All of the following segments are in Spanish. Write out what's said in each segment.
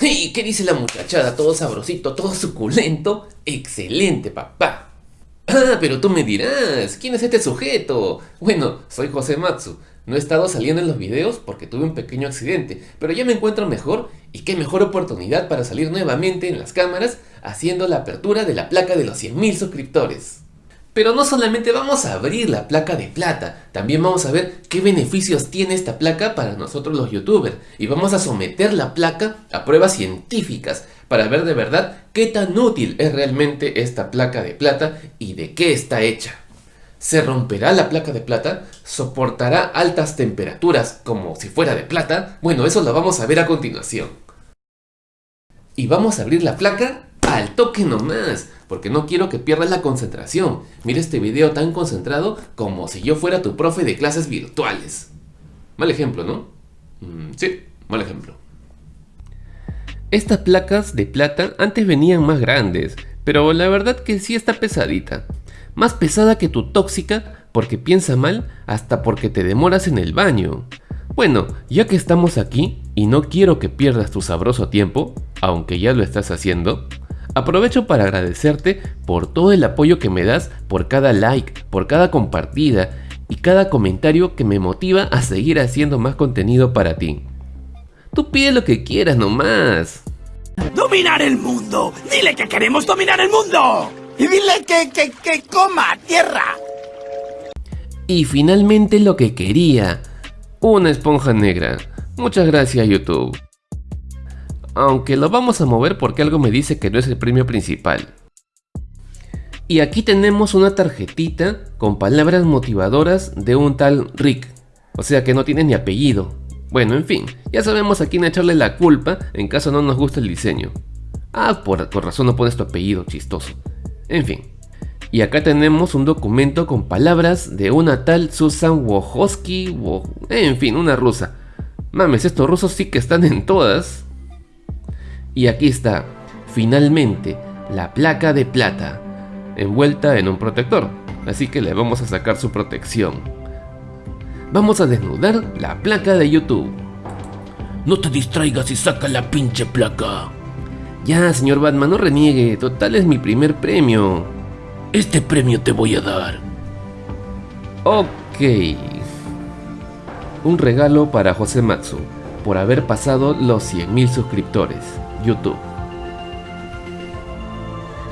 ¿Y qué dice la muchachada? ¿Todo sabrosito, todo suculento? ¡Excelente, papá! Ah, pero tú me dirás, ¿quién es este sujeto? Bueno, soy José Matsu. No he estado saliendo en los videos porque tuve un pequeño accidente, pero ya me encuentro mejor y qué mejor oportunidad para salir nuevamente en las cámaras haciendo la apertura de la placa de los 100.000 suscriptores. Pero no solamente vamos a abrir la placa de plata, también vamos a ver qué beneficios tiene esta placa para nosotros los youtubers y vamos a someter la placa a pruebas científicas para ver de verdad qué tan útil es realmente esta placa de plata y de qué está hecha. ¿Se romperá la placa de plata? ¿Soportará altas temperaturas como si fuera de plata? Bueno, eso lo vamos a ver a continuación. Y vamos a abrir la placa al toque nomás, porque no quiero que pierdas la concentración. Mira este video tan concentrado como si yo fuera tu profe de clases virtuales. Mal ejemplo, ¿no? Mm, sí, mal ejemplo. Estas placas de plata antes venían más grandes, pero la verdad que sí está pesadita. Más pesada que tu tóxica porque piensa mal hasta porque te demoras en el baño. Bueno, ya que estamos aquí y no quiero que pierdas tu sabroso tiempo, aunque ya lo estás haciendo, Aprovecho para agradecerte por todo el apoyo que me das, por cada like, por cada compartida y cada comentario que me motiva a seguir haciendo más contenido para ti. Tú pide lo que quieras nomás. ¡Dominar el mundo! ¡Dile que queremos dominar el mundo! ¡Y dile que, que, que coma tierra! Y finalmente lo que quería, una esponja negra. Muchas gracias YouTube aunque lo vamos a mover porque algo me dice que no es el premio principal. Y aquí tenemos una tarjetita con palabras motivadoras de un tal Rick, o sea que no tiene ni apellido. Bueno, en fin, ya sabemos a quién echarle la culpa en caso no nos guste el diseño. Ah, por, razón no pones tu apellido, chistoso. En fin. Y acá tenemos un documento con palabras de una tal Susan Wojcicki, en fin, una rusa. Mames, estos rusos sí que están en todas. Y aquí está, finalmente, la placa de plata, envuelta en un protector, así que le vamos a sacar su protección. Vamos a desnudar la placa de YouTube. No te distraigas y saca la pinche placa. Ya, señor Batman, no reniegue, total es mi primer premio. Este premio te voy a dar. Ok. Un regalo para José Matsu, por haber pasado los 100.000 suscriptores. YouTube.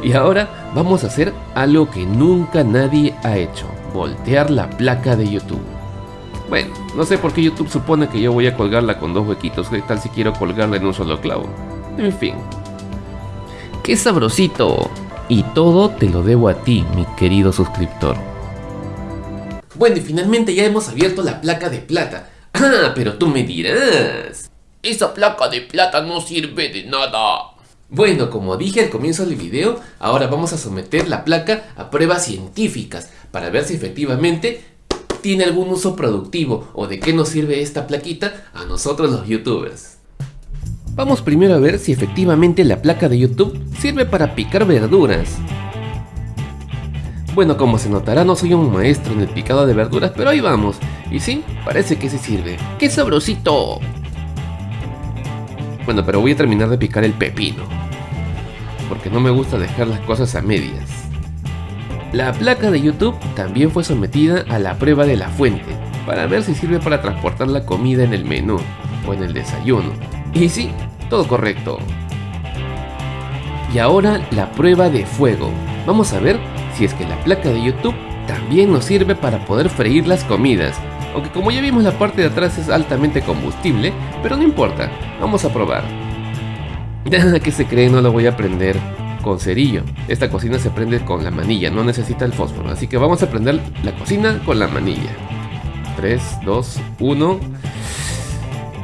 Y ahora vamos a hacer algo que nunca nadie ha hecho, voltear la placa de YouTube. Bueno, no sé por qué YouTube supone que yo voy a colgarla con dos huequitos, ¿qué tal si quiero colgarla en un solo clavo? En fin. ¡Qué sabrosito! Y todo te lo debo a ti, mi querido suscriptor. Bueno, y finalmente ya hemos abierto la placa de plata. Ah, pero tú me dirás. Esa placa de plata no sirve de nada. Bueno, como dije al comienzo del video, ahora vamos a someter la placa a pruebas científicas para ver si efectivamente tiene algún uso productivo o de qué nos sirve esta plaquita a nosotros los youtubers. Vamos primero a ver si efectivamente la placa de YouTube sirve para picar verduras. Bueno, como se notará no soy un maestro en el picado de verduras, pero ahí vamos. Y sí, parece que sí sirve. ¡Qué sabrosito! Bueno, pero voy a terminar de picar el pepino. Porque no me gusta dejar las cosas a medias. La placa de YouTube también fue sometida a la prueba de la fuente, para ver si sirve para transportar la comida en el menú o en el desayuno. Y sí, todo correcto. Y ahora la prueba de fuego. Vamos a ver si es que la placa de YouTube también nos sirve para poder freír las comidas aunque como ya vimos la parte de atrás es altamente combustible, pero no importa, vamos a probar. ¿Qué se cree? No lo voy a prender con cerillo. Esta cocina se prende con la manilla, no necesita el fósforo. Así que vamos a prender la cocina con la manilla. 3, 2, 1...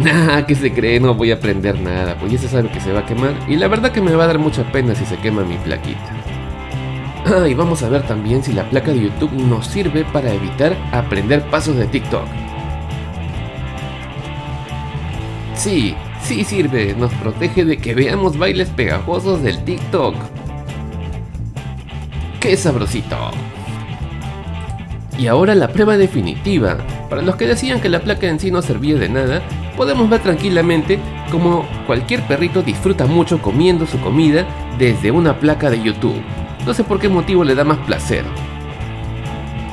Nah, ¿qué se cree? No voy a prender nada, pues ya se sabe que se va a quemar. Y la verdad que me va a dar mucha pena si se quema mi plaquita. Ah, y vamos a ver también si la placa de YouTube nos sirve para evitar aprender pasos de TikTok. Sí, sí sirve, nos protege de que veamos bailes pegajosos del TikTok. ¡Qué sabrosito! Y ahora la prueba definitiva. Para los que decían que la placa en sí no servía de nada, podemos ver tranquilamente Como cualquier perrito disfruta mucho comiendo su comida desde una placa de YouTube. No sé por qué motivo le da más placer.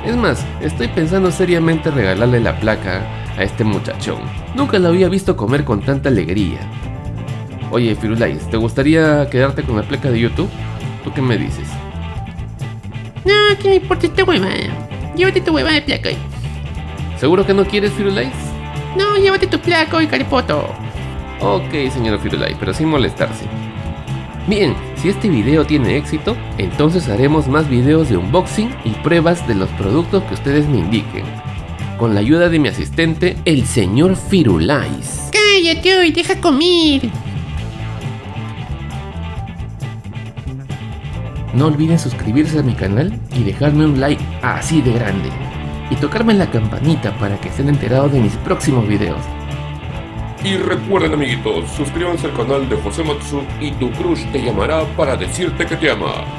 Es más, estoy pensando seriamente regalarle la placa a este muchachón. Nunca lo había visto comer con tanta alegría. Oye, Firulais, ¿te gustaría quedarte con la placa de YouTube? ¿Tú qué me dices? No, ¿qué me importa esta hueva? Llévate tu hueva de placa. ¿Seguro que no quieres, Firulais? No, llévate tu placa y caripoto. Ok, señor Firulais, pero sin molestarse. Bien, si este video tiene éxito, entonces haremos más videos de unboxing y pruebas de los productos que ustedes me indiquen. Con la ayuda de mi asistente, el señor Firulais. Cállate y deja comer. No olviden suscribirse a mi canal y dejarme un like así de grande. Y tocarme la campanita para que estén enterados de mis próximos videos. Y recuerden amiguitos, suscríbanse al canal de José Matsu y tu crush te llamará para decirte que te ama.